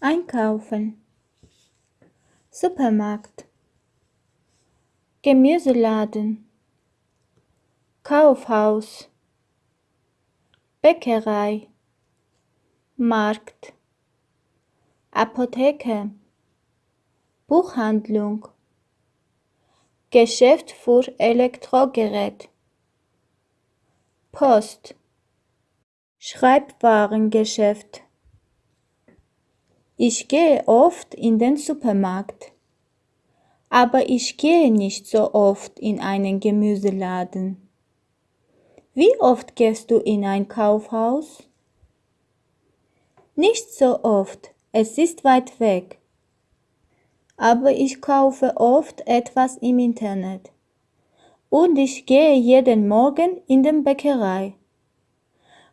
Einkaufen. Supermarkt. Gemüseladen. Kaufhaus. Bäckerei. Markt. Apotheke. Buchhandlung. Geschäft für Elektrogerät. Post. Schreibwarengeschäft. Ich gehe oft in den Supermarkt. Aber ich gehe nicht so oft in einen Gemüseladen. Wie oft gehst du in ein Kaufhaus? Nicht so oft, es ist weit weg. Aber ich kaufe oft etwas im Internet. Und ich gehe jeden Morgen in den Bäckerei.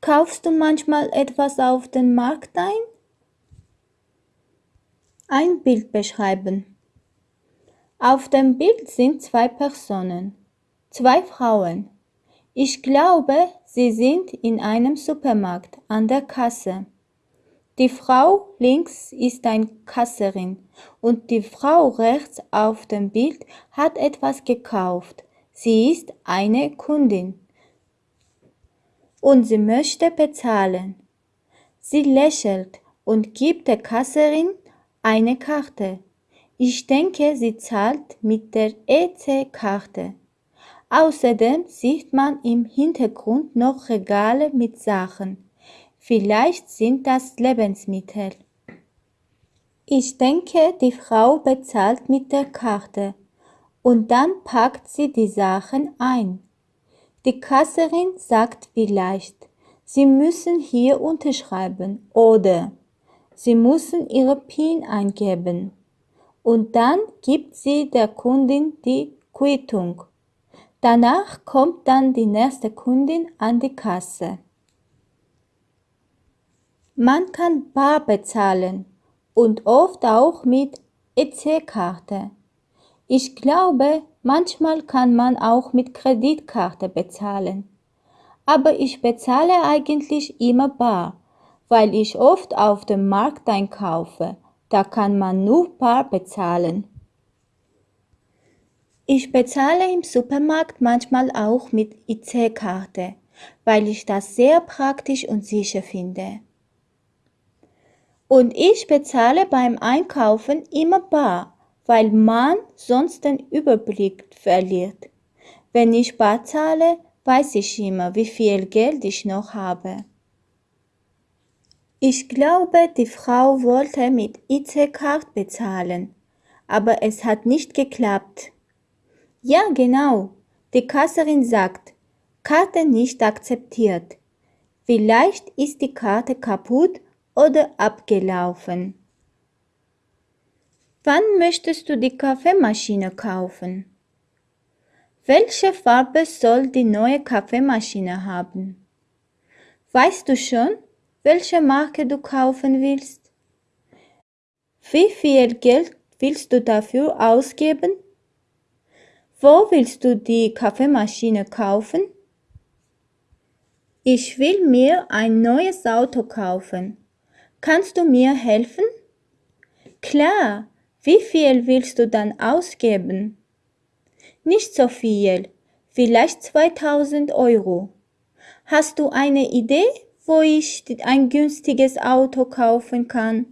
Kaufst du manchmal etwas auf den Markt ein? Ein Bild beschreiben. Auf dem Bild sind zwei Personen, zwei Frauen. Ich glaube, sie sind in einem Supermarkt an der Kasse. Die Frau links ist ein Kasserin und die Frau rechts auf dem Bild hat etwas gekauft. Sie ist eine Kundin und sie möchte bezahlen. Sie lächelt und gibt der Kasserin eine Karte. Ich denke, sie zahlt mit der EC-Karte. Außerdem sieht man im Hintergrund noch Regale mit Sachen. Vielleicht sind das Lebensmittel. Ich denke, die Frau bezahlt mit der Karte und dann packt sie die Sachen ein. Die Kasserin sagt vielleicht, Sie müssen hier unterschreiben oder Sie müssen Ihre PIN eingeben und dann gibt sie der Kundin die Quittung. Danach kommt dann die nächste Kundin an die Kasse. Man kann bar bezahlen und oft auch mit EC-Karte. Ich glaube, manchmal kann man auch mit Kreditkarte bezahlen. Aber ich bezahle eigentlich immer bar weil ich oft auf dem Markt einkaufe. Da kann man nur bar bezahlen. Ich bezahle im Supermarkt manchmal auch mit IC-Karte, weil ich das sehr praktisch und sicher finde. Und ich bezahle beim Einkaufen immer bar, weil man sonst den Überblick verliert. Wenn ich bar zahle, weiß ich immer, wie viel Geld ich noch habe. Ich glaube, die Frau wollte mit IC-Card bezahlen, aber es hat nicht geklappt. Ja, genau. Die Kasserin sagt, Karte nicht akzeptiert. Vielleicht ist die Karte kaputt oder abgelaufen. Wann möchtest du die Kaffeemaschine kaufen? Welche Farbe soll die neue Kaffeemaschine haben? Weißt du schon? Welche Marke du kaufen willst. Wie viel Geld willst du dafür ausgeben? Wo willst du die Kaffeemaschine kaufen? Ich will mir ein neues Auto kaufen. Kannst du mir helfen? Klar, wie viel willst du dann ausgeben? Nicht so viel, vielleicht 2000 Euro. Hast du eine Idee? Wo ich ein günstiges Auto kaufen kann.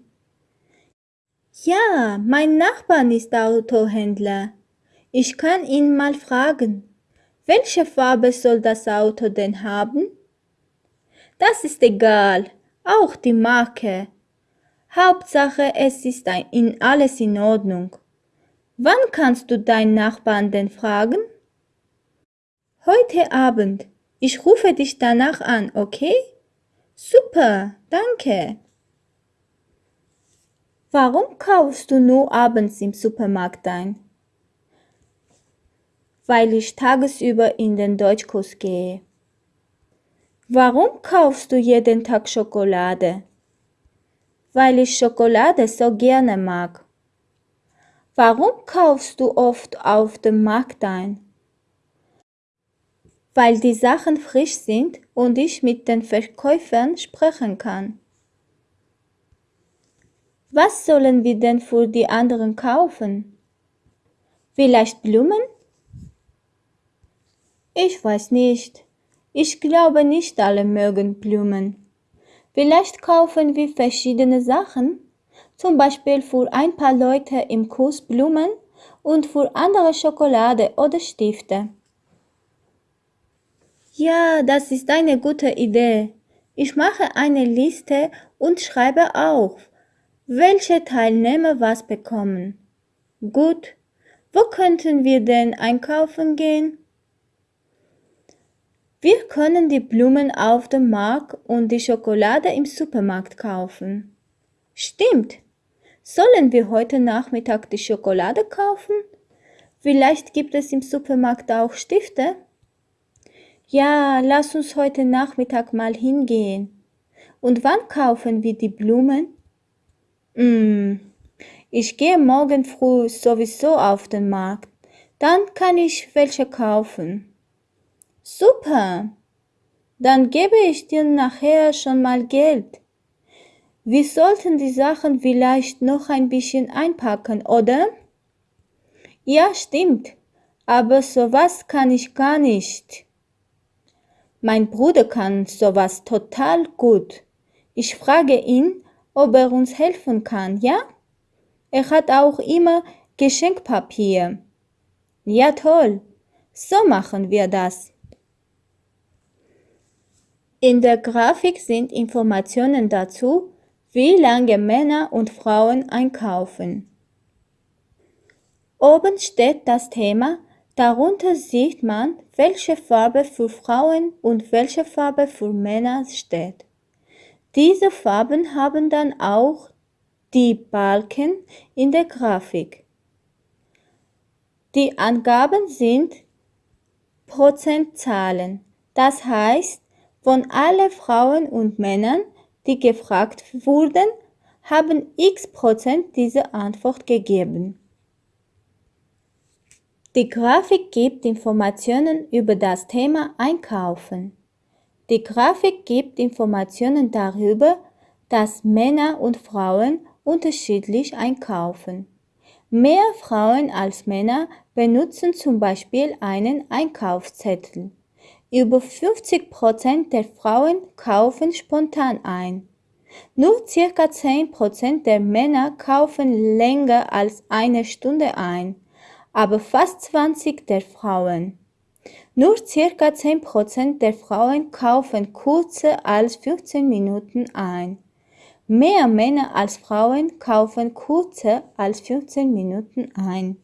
Ja, mein Nachbar ist Autohändler. Ich kann ihn mal fragen. Welche Farbe soll das Auto denn haben? Das ist egal, auch die Marke. Hauptsache, es ist in alles in Ordnung. Wann kannst du deinen Nachbarn denn fragen? Heute Abend. Ich rufe dich danach an, okay? Super, danke. Warum kaufst du nur abends im Supermarkt ein? Weil ich tagsüber in den Deutschkurs gehe. Warum kaufst du jeden Tag Schokolade? Weil ich Schokolade so gerne mag. Warum kaufst du oft auf dem Markt ein? Weil die Sachen frisch sind und ich mit den Verkäufern sprechen kann. Was sollen wir denn für die anderen kaufen? Vielleicht Blumen? Ich weiß nicht. Ich glaube nicht alle mögen Blumen. Vielleicht kaufen wir verschiedene Sachen, zum Beispiel für ein paar Leute im Kurs Blumen und für andere Schokolade oder Stifte. Ja, das ist eine gute Idee. Ich mache eine Liste und schreibe auf, welche Teilnehmer was bekommen. Gut, wo könnten wir denn einkaufen gehen? Wir können die Blumen auf dem Markt und die Schokolade im Supermarkt kaufen. Stimmt. Sollen wir heute Nachmittag die Schokolade kaufen? Vielleicht gibt es im Supermarkt auch Stifte? Ja, lass uns heute Nachmittag mal hingehen. Und wann kaufen wir die Blumen? Hm, ich gehe morgen früh sowieso auf den Markt. Dann kann ich welche kaufen. Super. Dann gebe ich dir nachher schon mal Geld. Wir sollten die Sachen vielleicht noch ein bisschen einpacken, oder? Ja, stimmt. Aber sowas kann ich gar nicht. Mein Bruder kann sowas total gut. Ich frage ihn, ob er uns helfen kann, ja? Er hat auch immer Geschenkpapier. Ja, toll. So machen wir das. In der Grafik sind Informationen dazu, wie lange Männer und Frauen einkaufen. Oben steht das Thema Darunter sieht man, welche Farbe für Frauen und welche Farbe für Männer steht. Diese Farben haben dann auch die Balken in der Grafik. Die Angaben sind Prozentzahlen, das heißt, von allen Frauen und Männern, die gefragt wurden, haben x Prozent diese Antwort gegeben. Die Grafik gibt Informationen über das Thema Einkaufen. Die Grafik gibt Informationen darüber, dass Männer und Frauen unterschiedlich einkaufen. Mehr Frauen als Männer benutzen zum Beispiel einen Einkaufszettel. Über 50 Prozent der Frauen kaufen spontan ein. Nur circa 10 Prozent der Männer kaufen länger als eine Stunde ein aber fast 20 der Frauen. Nur circa 10% der Frauen kaufen kürzer als 15 Minuten ein. Mehr Männer als Frauen kaufen kürzer als 15 Minuten ein.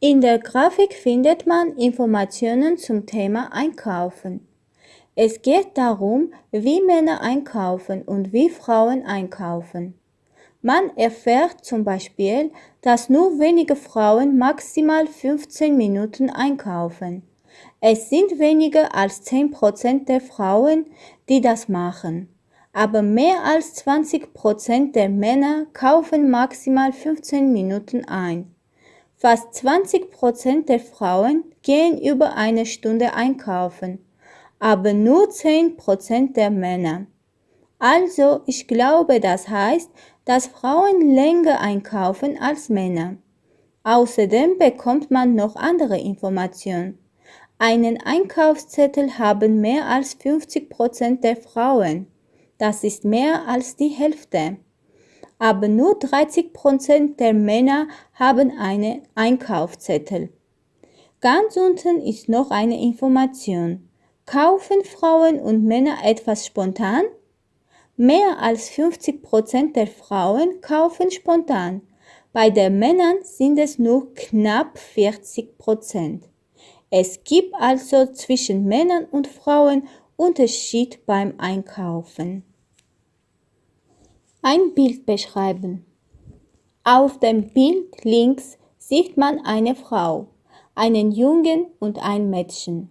In der Grafik findet man Informationen zum Thema Einkaufen. Es geht darum, wie Männer einkaufen und wie Frauen einkaufen. Man erfährt zum Beispiel, dass nur wenige Frauen maximal 15 Minuten einkaufen. Es sind weniger als 10% der Frauen, die das machen. Aber mehr als 20% der Männer kaufen maximal 15 Minuten ein. Fast 20% der Frauen gehen über eine Stunde einkaufen, aber nur 10% der Männer. Also, ich glaube, das heißt, dass Frauen länger einkaufen als Männer. Außerdem bekommt man noch andere Informationen. Einen Einkaufszettel haben mehr als 50 Prozent der Frauen. Das ist mehr als die Hälfte. Aber nur 30 Prozent der Männer haben einen Einkaufszettel. Ganz unten ist noch eine Information. Kaufen Frauen und Männer etwas spontan? Mehr als 50 Prozent der Frauen kaufen spontan. Bei den Männern sind es nur knapp 40 Prozent. Es gibt also zwischen Männern und Frauen Unterschied beim Einkaufen. Ein Bild beschreiben. Auf dem Bild links sieht man eine Frau, einen Jungen und ein Mädchen.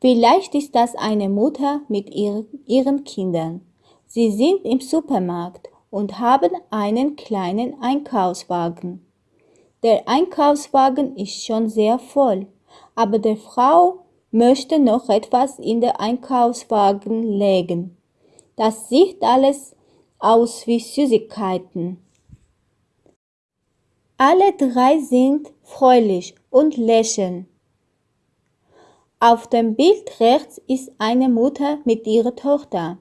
Vielleicht ist das eine Mutter mit ihren Kindern. Sie sind im Supermarkt und haben einen kleinen Einkaufswagen. Der Einkaufswagen ist schon sehr voll, aber der Frau möchte noch etwas in den Einkaufswagen legen. Das sieht alles aus wie Süßigkeiten. Alle drei sind fröhlich und lächeln. Auf dem Bild rechts ist eine Mutter mit ihrer Tochter.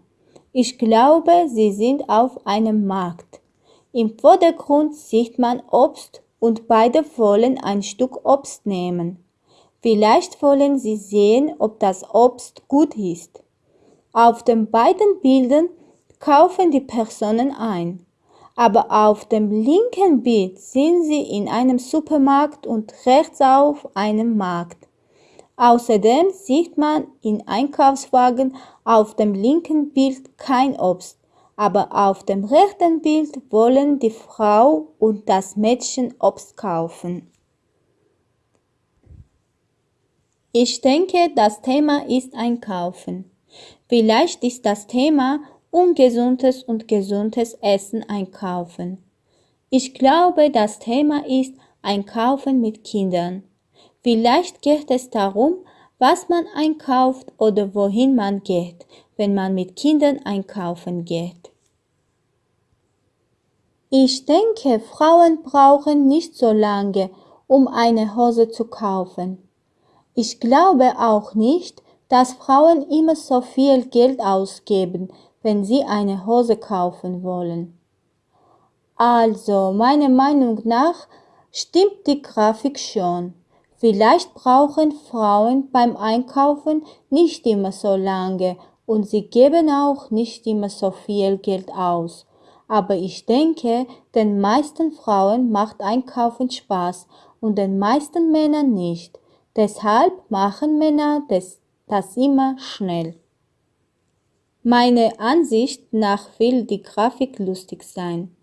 Ich glaube, sie sind auf einem Markt. Im Vordergrund sieht man Obst und beide wollen ein Stück Obst nehmen. Vielleicht wollen sie sehen, ob das Obst gut ist. Auf den beiden Bildern kaufen die Personen ein. Aber auf dem linken Bild sind sie in einem Supermarkt und rechts auf einem Markt. Außerdem sieht man in Einkaufswagen auf dem linken Bild kein Obst, aber auf dem rechten Bild wollen die Frau und das Mädchen Obst kaufen. Ich denke, das Thema ist Einkaufen. Vielleicht ist das Thema ungesundes und gesundes Essen einkaufen. Ich glaube, das Thema ist Einkaufen mit Kindern. Vielleicht geht es darum, was man einkauft oder wohin man geht, wenn man mit Kindern einkaufen geht. Ich denke, Frauen brauchen nicht so lange, um eine Hose zu kaufen. Ich glaube auch nicht, dass Frauen immer so viel Geld ausgeben, wenn sie eine Hose kaufen wollen. Also, meiner Meinung nach stimmt die Grafik schon. Vielleicht brauchen Frauen beim Einkaufen nicht immer so lange und sie geben auch nicht immer so viel Geld aus. Aber ich denke, den meisten Frauen macht Einkaufen Spaß und den meisten Männern nicht. Deshalb machen Männer das, das immer schnell. Meiner Ansicht nach will die Grafik lustig sein.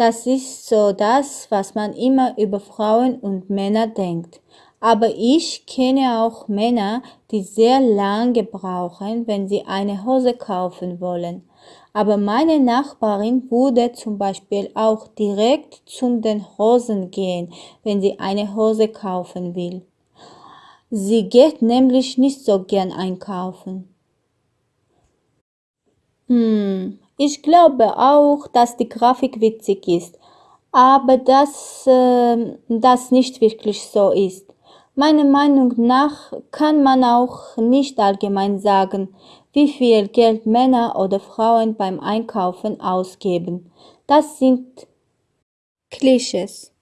Das ist so das, was man immer über Frauen und Männer denkt. Aber ich kenne auch Männer, die sehr lange brauchen, wenn sie eine Hose kaufen wollen. Aber meine Nachbarin würde zum Beispiel auch direkt zum den Hosen gehen, wenn sie eine Hose kaufen will. Sie geht nämlich nicht so gern einkaufen. Hm, ich glaube auch, dass die Grafik witzig ist, aber dass äh, das nicht wirklich so ist. Meiner Meinung nach kann man auch nicht allgemein sagen, wie viel Geld Männer oder Frauen beim Einkaufen ausgeben. Das sind Klischees.